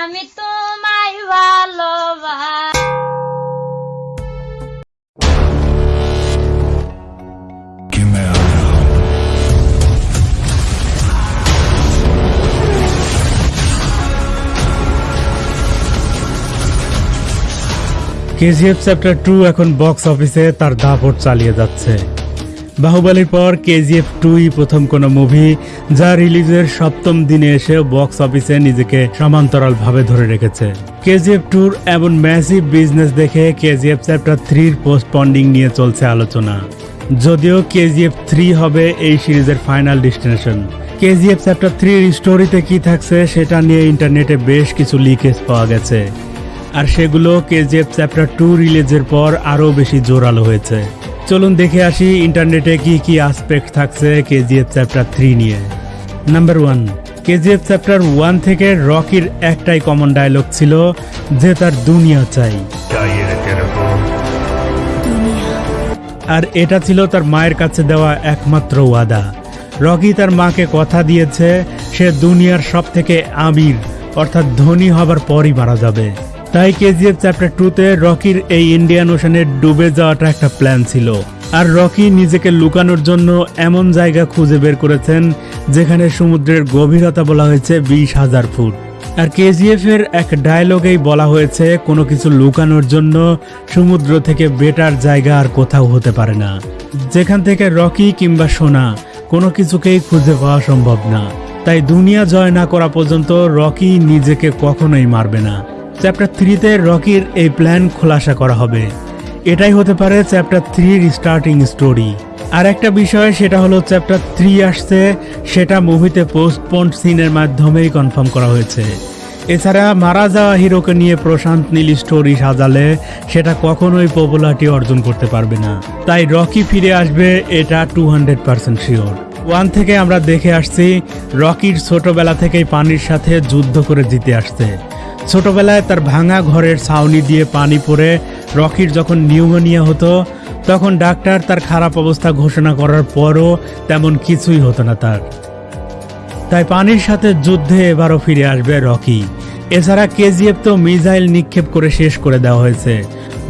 আমি তোমায় ভালোবাস। কেজিএফ চ্যাপ্টার টু এখন বক্স অফিসে তার দাপট চালিয়ে যাচ্ছে। বাহুবলীর পর কেজিএফ টুই প্রথম কোনো মুভি যা রিলিজের সপ্তম দিনে এসে বক্স অফিসে নিজেকে সমান্তরাল ভাবে ধরে রেখেছে। কেজিএফ টুর এমন ম্যাসিভ বিজনেস দেখে কেজিএফ চ্যাপ্টার থ্রির পোস্টপন্ডিং নিয়ে চলছে আলোচনা। যদিও কেজিএফ থ্রি হবে এই সিরিজের ফাইনাল ডেস্টিনেশন কেজিএফ চ্যাপ্টার থ্রির স্টোরিতে কি থাকছে সেটা নিয়ে ইন্টারনেটে বেশ কিছু লিকেজ পাওয়া গেছে। আর সেগুলো কেজিএফ চ্যাপ্টার টু রিলিজের পর আরও বেশি জোরালো হয়েছে। চলুন দেখে আসি ইন্টারনেটে কি কি আসপেক্ট থাকছে কেজিএফ চ্যাপ্টার থ্রি নিয়ে। Number one KGF chapter one থেকে রকির একটাই কমন ডায়লগ ছিল যে তার দুনিয়া চাই। আর এটা ছিল তার মায়ের কাছে দেওয়া একমাত্র ওয়াদা। রকি তার মাকে কথা দিয়েছে, সে দুনিয়ার সব থেকে আমির, অর্থাৎ ধনী হবার পরই মারা যাবে। তাই কেজিএফ চ্যাপ্টার টুতে রকির এই ইন্ডিয়ান ওশানে ডুবে যাওয়াটা একটা প্ল্যান ছিল। আর রকি নিজেকে লুকানোর জন্য এমন জায়গা খুঁজে বের করেছেন, যেখানে সমুদ্রের গভীরতা বলা হয়েছে বিশ হাজার ফুট। আর কেজিএফ এর এক ডায়লগেই বলা হয়েছে, কোনো কিছু লুকানোর জন্য সমুদ্র থেকে বেটার জায়গা আর কোথাও হতে পারে না। যেখান থেকে রকি কিংবা সোনা কোনো কিছুকেই খুঁজে পাওয়া সম্ভব না। তাই দুনিয়া জয় না করা পর্যন্ত রকি নিজেকে কখনোই মারবে না। চ্যাপ্টার থ্রিতে রকির এই প্ল্যান খোলাসা করা হবে। এটাই হতে পারে চ্যাপ্টার থ্রির স্টার্টিং স্টোরি আর একটা বিষয়, সেটা হলো চ্যাপ্টার থ্রি আসছে, সেটা মুভিতে পোস্টপন্ড সিনের মাধ্যমেই কনফার্ম করা হয়েছে। এছাড়া মারা যাওয়া হিরোকে নিয়ে প্রশান্ত নীল স্টোরি সাজালে, সেটা কখনোই পপুলারিটি অর্জন করতে পারবে না। তাই রকি ফিরে আসবে, এটা two hundred percent sure one থেকে আমরা দেখে আসছি, রকির ছোটবেলা থেকেই পানির সাথে যুদ্ধ করে জিতে আসছে। ছোটবেলায় তার ভাঙা ঘরের ছাউনি দিয়ে পানি পড়ে রকির যখন নিউমোনিয়া হতো, তখন ডাক্তার তার খারাপ অবস্থা ঘোষণা করার পরও তেমন কিছুই হতো না তার। তাই পানির সাথে যুদ্ধে এবারও ফিরে আসবে রকি। এছাড়া কেজিএফ তো মিসাইল নিক্ষেপ করে শেষ করে দেওয়া হয়েছে।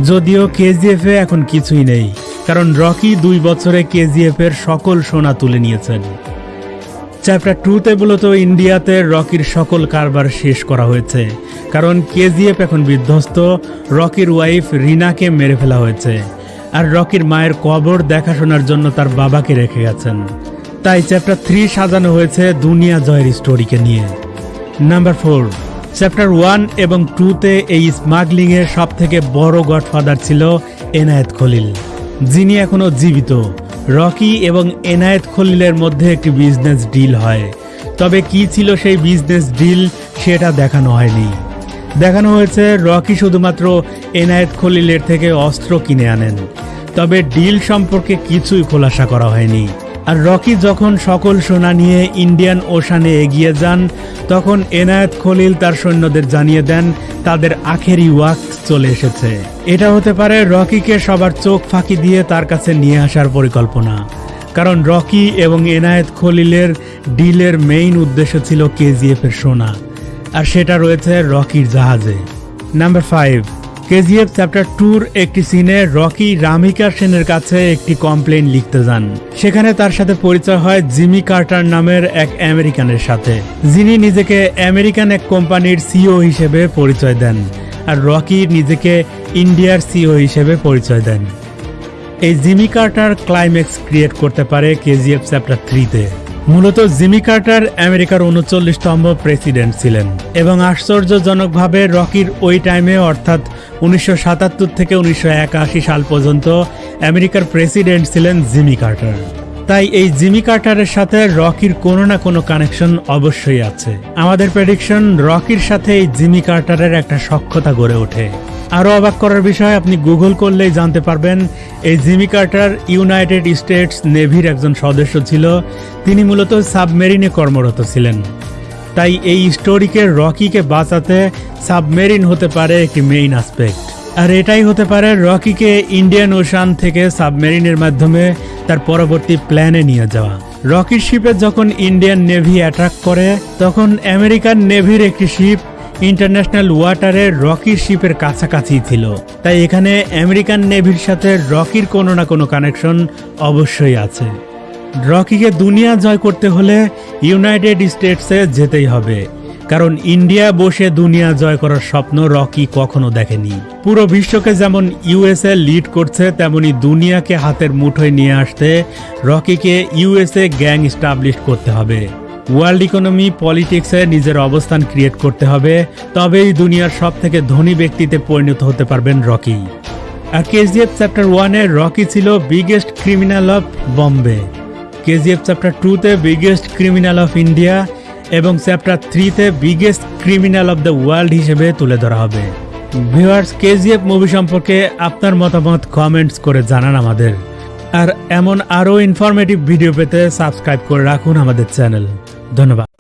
যদিও কেজিএফ এখন কিছুই নেই, কারণ রকি দুই বছরে কেজিএফ এর সকল সোনা তুলে নিয়েছেন। চ্যাপ্টার টুতে মূলত ইন্ডিয়াতে রকির সকল কারবার শেষ করা হয়েছে। কারণ কেজিএফ এখন বিধ্বস্ত, রকির ওয়াইফ রিনাকে মেরে ফেলা হয়েছে। আর রকির মায়ের কবর দেখাশোনার জন্য তার বাবাকে রেখে গেছেন। তাই চ্যাপ্টার থ্রি সাজানো হয়েছে দুনিয়া জয়ের স্টোরিকে নিয়ে। নাম্বার ফোর, চ্যাপ্টার ওয়ান এবং টুতে এই স্মাগলিং সবথেকে বড় গডফাদার ছিল এনায়েত খলিল। যিনি এখনও জীবিত। রকি এবং এনায়েত খলিলের মধ্যে একটি বিজনেস ডিল হয়। তবে কি ছিল সেই বিজনেস ডিল সেটা দেখানো হয়নি। দেখানো হয়েছে রকি শুধুমাত্র এনায়েত খলিলের থেকে অস্ত্র কিনে আনেন। তবে ডিল সম্পর্কে কিছুই খোলাসা করা হয়নি। আর রকি যখন সকল সোনা নিয়ে ইন্ডিয়ান ওশানে এগিয়ে যান, তখন এনায়েত খলিল তার সৈন্যদের জানিয়ে দেন, তাদের আখেরি ওয়াক্ত চলে এসেছে। এটা হতে পারে রকিকে সবার চোখ ফাঁকি দিয়ে তার কাছে নিয়ে আসার পরিকল্পনা। কারণ রকি এবং এনায়েত খলিলের ডিলের মেইন উদ্দেশ্য ছিল কেজিএফ এর সোনা, আর সেটা রয়েছে রকির জাহাজে। Number five. কেজিএফ চ্যাপ্টার টুর একটি সিনে রকি রামিকা সেনের কাছে একটি কমপ্লেন লিখতে যান। সেখানে তার সাথে পরিচয় হয় জিমি কার্টার নামের এক আমেরিকানের সাথে। যিনি নিজেকে আমেরিকান এক কোম্পানির সিও হিসেবে পরিচয় দেন আর রকি নিজেকে ইন্ডিয়ার সিও হিসেবে পরিচয় দেন। এই জিমি কার্টার ক্লাইম্যাক্স ক্রিয়েট করতে পারে কেজিএফ চ্যাপ্টার থ্রিতে। মূলত জিমি কার্টার আমেরিকার উনচল্লিশতম প্রেসিডেন্ট ছিলেন এবং আশ্চর্যজনকভাবে রকির ওই টাইমে, অর্থাৎ উনিশশো সাতাত্তর থেকে উনিশশো একাশি সাল পর্যন্ত, আমেরিকার প্রেসিডেন্ট ছিলেন জিমি কার্টার। তাই এই জিমি কার্টারের সাথে রকির কোনো না কোনো কানেকশন অবশ্যই আছে। আমাদের প্রেডিকশন রকির সাথে এই জিমি কার্টারের একটা সক্ষতা গড়ে ওঠে। আরও অবাক করার বিষয়, আপনি গুগল করলেই জানতে পারবেন, এই জিমি কার্টার ইউনাইটেড স্টেটস নেভির একজন সদস্য ছিল। তিনি মূলত সাবমেরিনে কর্মরত ছিলেন। তাই এই স্টোরিকে রকিকে বাঁচাতে সাবমেরিন হতে পারে একটি মেইন আসপেক্ট আর এটাই হতে পারে রকিকে ইন্ডিয়ান ওশান থেকে সাবমেরিনের মাধ্যমে তার পরবর্তী প্ল্যানে নিয়ে যাওয়া। রকির শিপে যখন ইন্ডিয়ান নেভি অ্যাটাক করে, তখন আমেরিকান নেভির একটি শিপ ইন্টারন্যাশনাল ওয়াটারে রকির শিপের কাছাকাছি ছিল। তাই এখানে আমেরিকান নেভির সাথে রকির কোনো না কোনো কানেকশন অবশ্যই আছে। রকিকে দুনিয়া জয় করতে হলে ইউনাইটেড স্টেটসে যেতেই হবে। কারণ ইন্ডিয়া বসে দুনিয়া জয় করার স্বপ্ন রকি কখনো দেখেনি। পুরো বিশ্বকে যেমন ইউএসএ লিড করছে, তেমনি দুনিয়াকে হাতের মুঠোয় নিয়ে আসতে রকিকে ইউএসএ গ্যাং স্টাবলিশ করতে হবে। ওয়ার্ল্ড ইকোনমি, পলিটিক্সে নিজের অবস্থান ক্রিয়েট করতে হবে, তবেই দুনিয়ার সব থেকে ধনী ব্যক্তিতে পরিণত হতে পারবেন রকি। আর কেজিএফ চ্যাপ্টার ওয়ানে রকি ছিল biggest criminal of Bombay KGF chapter টুতে বিগেস্ট ক্রিমিনাল অফ ইন্ডিয়া এবং চ্যাপ্টার থ্রিতে biggest criminal of the world হিসেবে তুলে ধরা হবে। ভিউয়ার্স, কেজিএফ মুভি সম্পর্কে আপনার মতামত কমেন্টস করে জানান আমাদের। আর এমন আরও ইনফরমেটিভ ভিডিও পেতে সাবস্ক্রাইব করে রাখুন আমাদের চ্যানেল ধন্যবাদ।